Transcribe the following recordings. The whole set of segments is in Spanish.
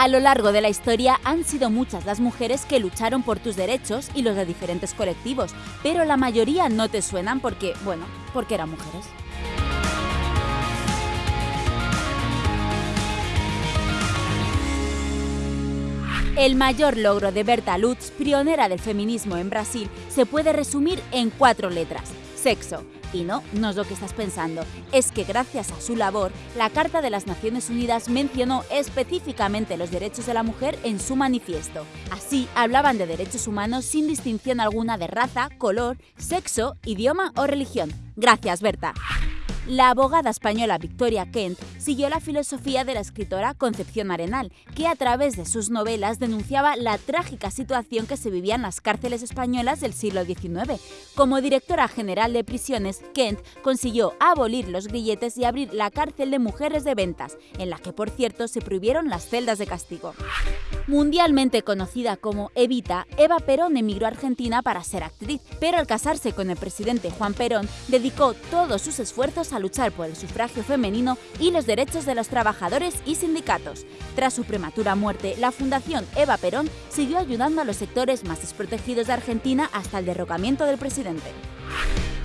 A lo largo de la historia han sido muchas las mujeres que lucharon por tus derechos y los de diferentes colectivos, pero la mayoría no te suenan porque, bueno, porque eran mujeres. El mayor logro de Berta Lutz, pionera del feminismo en Brasil, se puede resumir en cuatro letras. Sexo. Y no, no es lo que estás pensando. Es que gracias a su labor, la Carta de las Naciones Unidas mencionó específicamente los derechos de la mujer en su manifiesto. Así, hablaban de derechos humanos sin distinción alguna de raza, color, sexo, idioma o religión. Gracias, Berta. La abogada española Victoria Kent siguió la filosofía de la escritora Concepción Arenal, que a través de sus novelas denunciaba la trágica situación que se vivía en las cárceles españolas del siglo XIX. Como directora general de prisiones, Kent consiguió abolir los grilletes y abrir la cárcel de mujeres de ventas, en la que por cierto se prohibieron las celdas de castigo. Mundialmente conocida como Evita, Eva Perón emigró a Argentina para ser actriz, pero al casarse con el presidente Juan Perón, dedicó todos sus esfuerzos a luchar por el sufragio femenino y los derechos de los trabajadores y sindicatos. Tras su prematura muerte, la Fundación Eva Perón siguió ayudando a los sectores más desprotegidos de Argentina hasta el derrocamiento del presidente.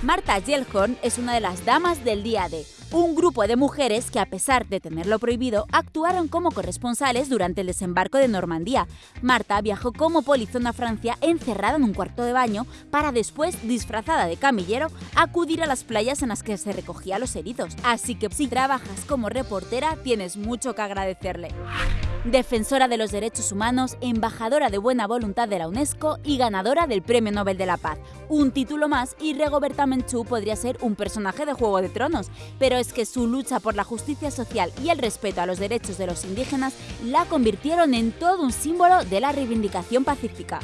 Marta Gellhorn es una de las damas del día de un grupo de mujeres que, a pesar de tenerlo prohibido, actuaron como corresponsales durante el desembarco de Normandía. Marta viajó como polizona a Francia encerrada en un cuarto de baño para después, disfrazada de camillero, acudir a las playas en las que se recogía los heridos. Así que si trabajas como reportera, tienes mucho que agradecerle defensora de los derechos humanos, embajadora de buena voluntad de la UNESCO y ganadora del Premio Nobel de la Paz. Un título más y Regoberta Menchú podría ser un personaje de Juego de Tronos, pero es que su lucha por la justicia social y el respeto a los derechos de los indígenas la convirtieron en todo un símbolo de la reivindicación pacífica.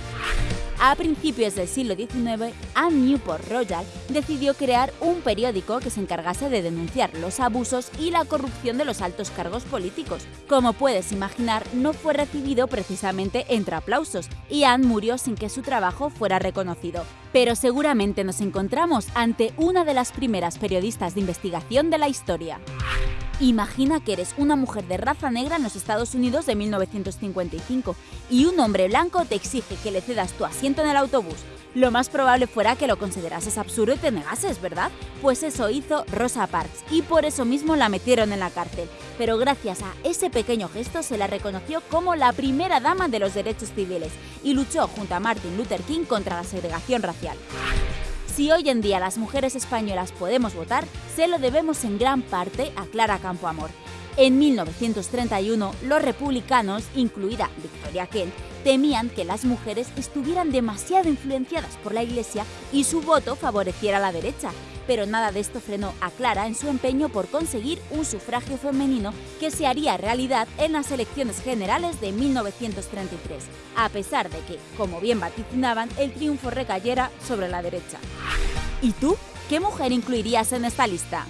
A principios del siglo XIX, Anne Newport Royal decidió crear un periódico que se encargase de denunciar los abusos y la corrupción de los altos cargos políticos. Como puedes imaginar, no fue recibido precisamente entre aplausos y Anne murió sin que su trabajo fuera reconocido. Pero seguramente nos encontramos ante una de las primeras periodistas de investigación de la historia. Imagina que eres una mujer de raza negra en los Estados Unidos de 1955 y un hombre blanco te exige que le cedas tu asiento en el autobús. Lo más probable fuera que lo considerases absurdo y te negases, ¿verdad? Pues eso hizo Rosa Parks y por eso mismo la metieron en la cárcel. Pero gracias a ese pequeño gesto se la reconoció como la primera dama de los derechos civiles y luchó junto a Martin Luther King contra la segregación racial. Si hoy en día las mujeres españolas podemos votar, se lo debemos en gran parte a Clara Campoamor. En 1931, los republicanos, incluida Victoria Kent, temían que las mujeres estuvieran demasiado influenciadas por la Iglesia y su voto favoreciera a la derecha, pero nada de esto frenó a Clara en su empeño por conseguir un sufragio femenino que se haría realidad en las elecciones generales de 1933, a pesar de que, como bien vaticinaban, el triunfo recayera sobre la derecha. ¿Y tú? ¿Qué mujer incluirías en esta lista?